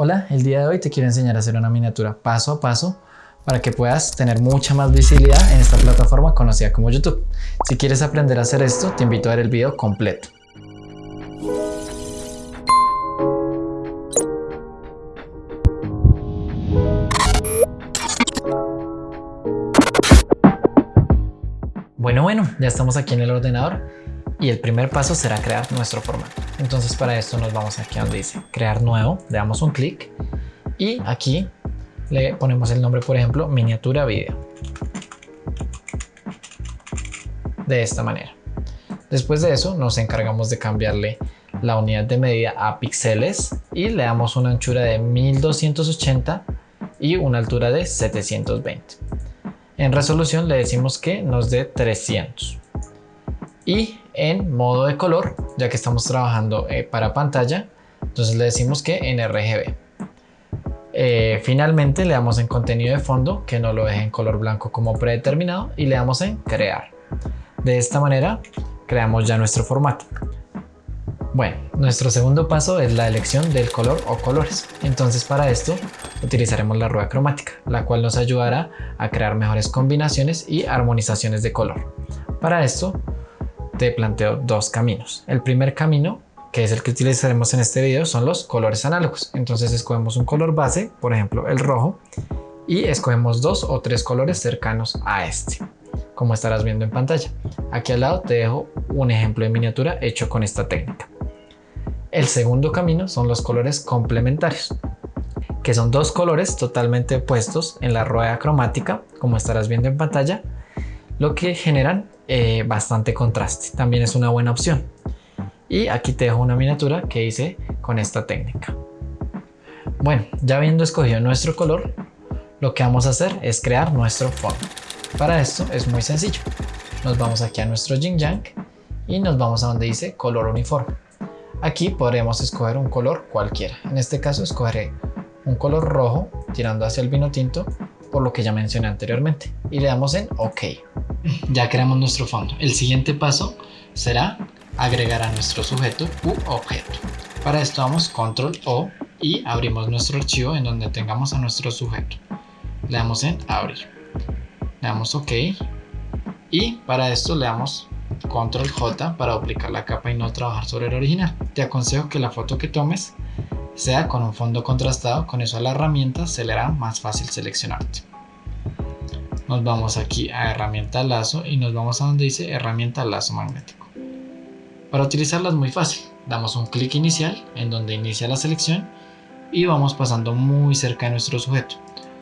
Hola, el día de hoy te quiero enseñar a hacer una miniatura paso a paso para que puedas tener mucha más visibilidad en esta plataforma conocida como YouTube. Si quieres aprender a hacer esto, te invito a ver el video completo. Bueno, bueno, ya estamos aquí en el ordenador y el primer paso será crear nuestro formato. Entonces para esto nos vamos aquí donde dice crear nuevo, le damos un clic y aquí le ponemos el nombre, por ejemplo, miniatura video. De esta manera. Después de eso nos encargamos de cambiarle la unidad de medida a píxeles y le damos una anchura de 1280 y una altura de 720. En resolución le decimos que nos dé 300. Y en modo de color, ya que estamos trabajando eh, para pantalla, entonces le decimos que en RGB. Eh, finalmente le damos en contenido de fondo, que no lo deje en color blanco como predeterminado, y le damos en crear. De esta manera creamos ya nuestro formato. Bueno, nuestro segundo paso es la elección del color o colores. Entonces para esto utilizaremos la rueda cromática, la cual nos ayudará a crear mejores combinaciones y armonizaciones de color. Para esto te planteo dos caminos. El primer camino, que es el que utilizaremos en este video, son los colores análogos. Entonces escogemos un color base, por ejemplo el rojo, y escogemos dos o tres colores cercanos a este, como estarás viendo en pantalla. Aquí al lado te dejo un ejemplo de miniatura hecho con esta técnica. El segundo camino son los colores complementarios, que son dos colores totalmente opuestos en la rueda cromática, como estarás viendo en pantalla, lo que generan eh, bastante contraste. También es una buena opción. Y aquí te dejo una miniatura que hice con esta técnica. Bueno, ya habiendo escogido nuestro color, lo que vamos a hacer es crear nuestro fondo. Para esto es muy sencillo. Nos vamos aquí a nuestro Yang y nos vamos a donde dice color uniforme. Aquí podremos escoger un color cualquiera. En este caso escogeré un color rojo tirando hacia el vino tinto por lo que ya mencioné anteriormente y le damos en OK. Ya creamos nuestro fondo. El siguiente paso será agregar a nuestro sujeto u objeto. Para esto damos control O y abrimos nuestro archivo en donde tengamos a nuestro sujeto. Le damos en abrir. Le damos OK y para esto le damos control J para duplicar la capa y no trabajar sobre el original. Te aconsejo que la foto que tomes sea con un fondo contrastado, con eso a la herramienta se le hará más fácil seleccionarte. Nos vamos aquí a herramienta lazo y nos vamos a donde dice herramienta lazo magnético. Para utilizarla es muy fácil, damos un clic inicial en donde inicia la selección y vamos pasando muy cerca de nuestro sujeto.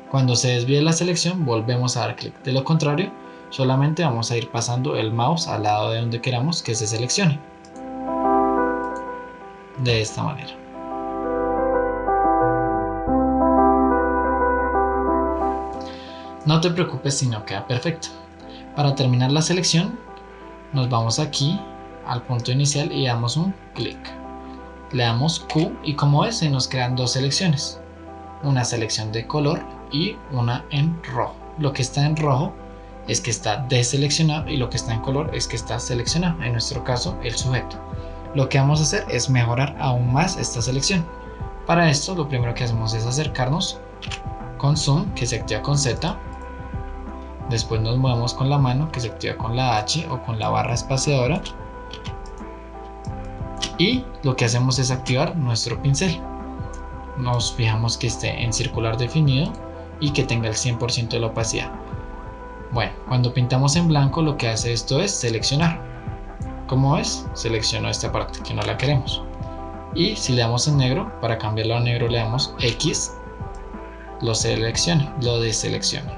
Cuando se desvíe la selección volvemos a dar clic, de lo contrario solamente vamos a ir pasando el mouse al lado de donde queramos que se seleccione. De esta manera. No te preocupes si no queda perfecto. Para terminar la selección, nos vamos aquí al punto inicial y damos un clic. Le damos Q y como ves se nos crean dos selecciones. Una selección de color y una en rojo. Lo que está en rojo es que está deseleccionado y lo que está en color es que está seleccionado, en nuestro caso el sujeto. Lo que vamos a hacer es mejorar aún más esta selección. Para esto lo primero que hacemos es acercarnos con zoom que se activa con Z. Después nos movemos con la mano que se activa con la H o con la barra espaciadora. Y lo que hacemos es activar nuestro pincel. Nos fijamos que esté en circular definido y que tenga el 100% de la opacidad. Bueno, cuando pintamos en blanco lo que hace esto es seleccionar. Como ves, selecciono esta parte que no la queremos. Y si le damos en negro, para cambiarlo a negro le damos X, lo selecciona, lo deselecciona.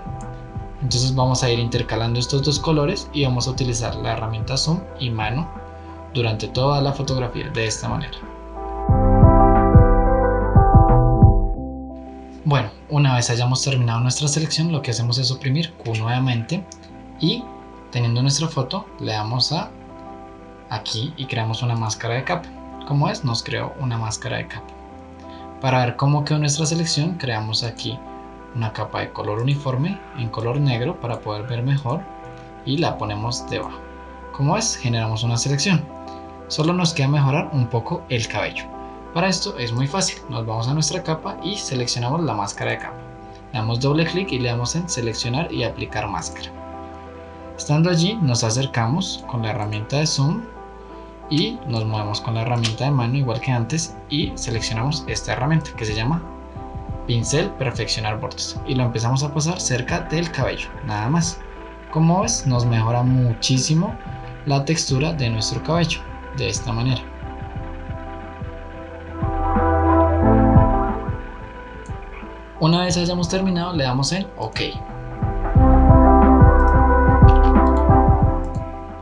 Entonces vamos a ir intercalando estos dos colores y vamos a utilizar la herramienta zoom y mano durante toda la fotografía de esta manera. Bueno, una vez hayamos terminado nuestra selección, lo que hacemos es oprimir Q nuevamente y teniendo nuestra foto, le damos a aquí y creamos una máscara de capa. Como es, nos creó una máscara de capa. Para ver cómo quedó nuestra selección, creamos aquí una capa de color uniforme en color negro para poder ver mejor y la ponemos debajo. Como es, generamos una selección. Solo nos queda mejorar un poco el cabello. Para esto es muy fácil, nos vamos a nuestra capa y seleccionamos la máscara de capa. Le damos doble clic y le damos en seleccionar y aplicar máscara. Estando allí nos acercamos con la herramienta de zoom y nos movemos con la herramienta de mano igual que antes y seleccionamos esta herramienta que se llama pincel perfeccionar bordes y lo empezamos a pasar cerca del cabello, nada más. Como ves nos mejora muchísimo la textura de nuestro cabello de esta manera. Una vez hayamos terminado le damos en OK.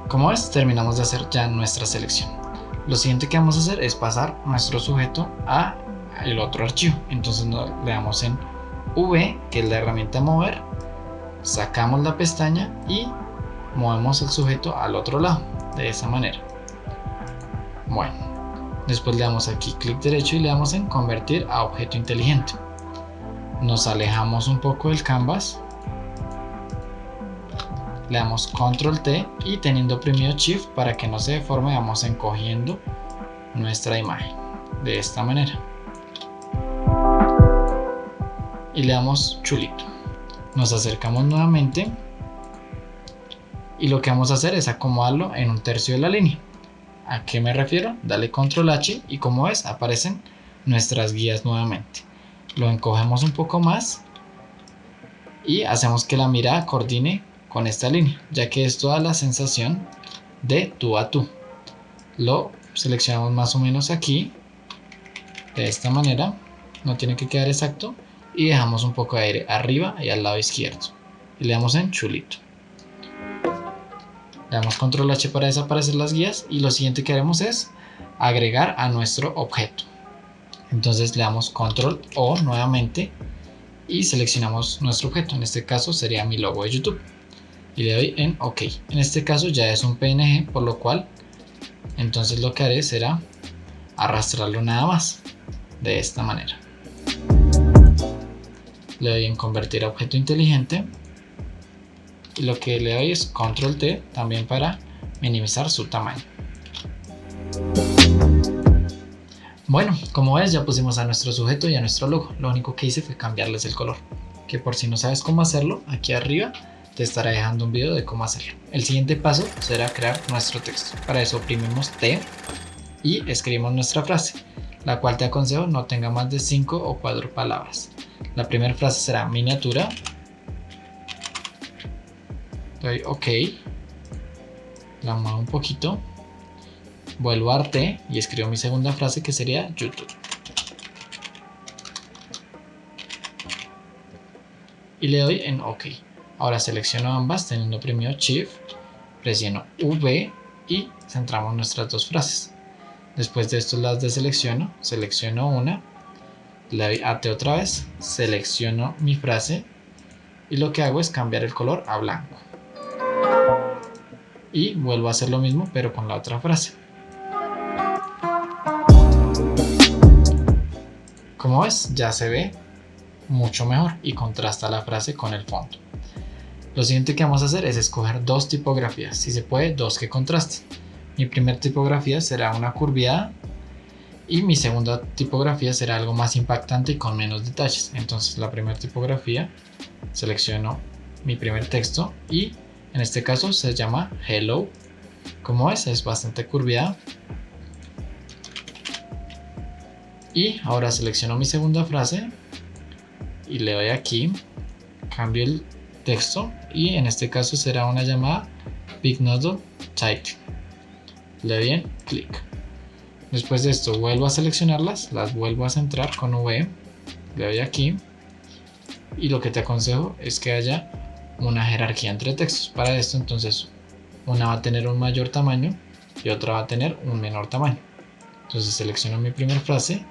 Como ves terminamos de hacer ya nuestra selección. Lo siguiente que vamos a hacer es pasar nuestro sujeto a el otro archivo. Entonces le damos en V, que es la herramienta mover, sacamos la pestaña y movemos el sujeto al otro lado, de esa manera. Bueno, después le damos aquí clic derecho y le damos en convertir a objeto inteligente nos alejamos un poco del canvas le damos control T y teniendo oprimido shift para que no se deforme vamos encogiendo nuestra imagen de esta manera y le damos chulito. Nos acercamos nuevamente y lo que vamos a hacer es acomodarlo en un tercio de la línea. ¿a qué me refiero? dale control H y como ves aparecen nuestras guías nuevamente. Lo encogemos un poco más y hacemos que la mirada coordine con esta línea, ya que esto da la sensación de tú a tú. Lo seleccionamos más o menos aquí, de esta manera, no tiene que quedar exacto, y dejamos un poco de aire arriba y al lado izquierdo. Y le damos en chulito. Le damos control H para desaparecer las guías y lo siguiente que haremos es agregar a nuestro objeto entonces le damos control O nuevamente y seleccionamos nuestro objeto, en este caso sería mi logo de YouTube y le doy en OK. En este caso ya es un PNG, por lo cual entonces lo que haré será arrastrarlo nada más de esta manera. Le doy en convertir a objeto inteligente y lo que le doy es control T también para minimizar su tamaño. Bueno, como ves ya pusimos a nuestro sujeto y a nuestro logo. Lo único que hice fue cambiarles el color. Que por si no sabes cómo hacerlo, aquí arriba te estaré dejando un video de cómo hacerlo. El siguiente paso será crear nuestro texto. Para eso oprimimos T y escribimos nuestra frase, la cual te aconsejo no tenga más de 5 o 4 palabras. La primera frase será miniatura. Doy OK. La muevo un poquito vuelvo a Arte y escribo mi segunda frase que sería YouTube. Y le doy en OK. Ahora selecciono ambas teniendo oprimido Shift, presiono V y centramos nuestras dos frases. Después de esto las deselecciono, selecciono una, le doy otra vez, selecciono mi frase y lo que hago es cambiar el color a blanco. Y vuelvo a hacer lo mismo pero con la otra frase. Como ves, ya se ve mucho mejor y contrasta la frase con el fondo. Lo siguiente que vamos a hacer es escoger dos tipografías, si se puede dos que contrasten. Mi primera tipografía será una curviada y mi segunda tipografía será algo más impactante y con menos detalles. Entonces la primera tipografía selecciono mi primer texto y en este caso se llama Hello. Como ves es bastante curviada y ahora selecciono mi segunda frase y le doy aquí cambio el texto y en este caso será una llamada Big Noodle Title le doy en clic después de esto vuelvo a seleccionarlas las vuelvo a centrar con V le doy aquí y lo que te aconsejo es que haya una jerarquía entre textos. Para esto entonces una va a tener un mayor tamaño y otra va a tener un menor tamaño. Entonces selecciono mi primera frase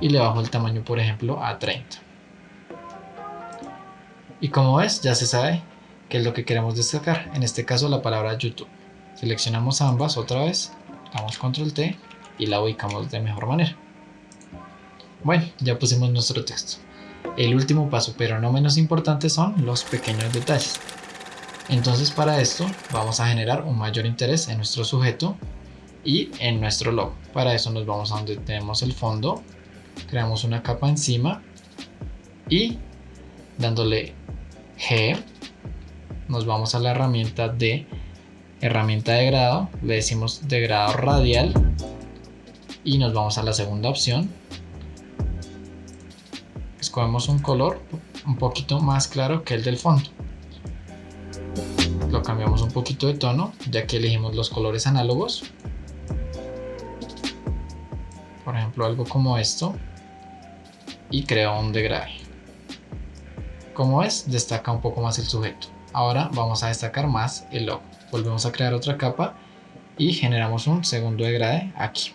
y le bajo el tamaño por ejemplo a 30 y como ves ya se sabe qué es lo que queremos destacar. En este caso la palabra YouTube. Seleccionamos ambas otra vez damos control T y la ubicamos de mejor manera. Bueno ya pusimos nuestro texto. El último paso pero no menos importante son los pequeños detalles. Entonces para esto vamos a generar un mayor interés en nuestro sujeto y en nuestro logo. Para eso nos vamos a donde tenemos el fondo, creamos una capa encima y dándole G nos vamos a la herramienta de herramienta de grado, le decimos de grado radial y nos vamos a la segunda opción. Escogemos un color un poquito más claro que el del fondo. Lo cambiamos un poquito de tono, ya que elegimos los colores análogos. Por ejemplo, algo como esto. Y creo un degrade. Como es, destaca un poco más el sujeto. Ahora vamos a destacar más el logo. Volvemos a crear otra capa y generamos un segundo degrade aquí.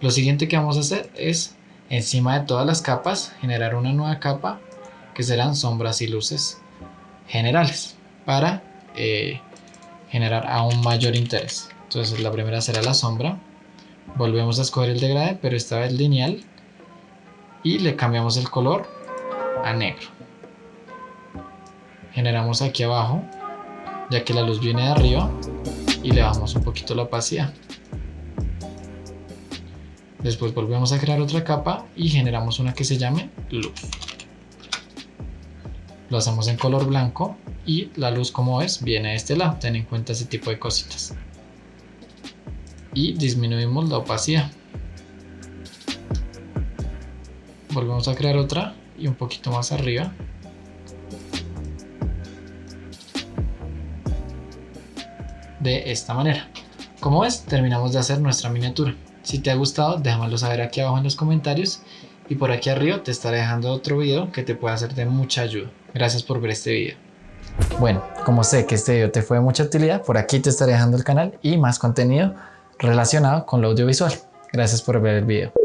Lo siguiente que vamos a hacer es encima de todas las capas generar una nueva capa que serán sombras y luces generales para eh, generar aún mayor interés. Entonces la primera será la sombra. Volvemos a escoger el degrade pero esta vez lineal y le cambiamos el color a negro generamos aquí abajo ya que la luz viene de arriba y le bajamos un poquito la opacidad después volvemos a crear otra capa y generamos una que se llame luz. Lo hacemos en color blanco y la luz como ves viene de este lado. Ten en cuenta ese tipo de cositas. Y disminuimos la opacidad. Volvemos a crear otra y un poquito más arriba. De esta manera. Como ves, terminamos de hacer nuestra miniatura. Si te ha gustado, déjamelo saber aquí abajo en los comentarios y por aquí arriba te estaré dejando otro video que te pueda ser de mucha ayuda. Gracias por ver este video. Bueno, como sé que este video te fue de mucha utilidad, por aquí te estaré dejando el canal y más contenido relacionado con lo audiovisual. Gracias por ver el video.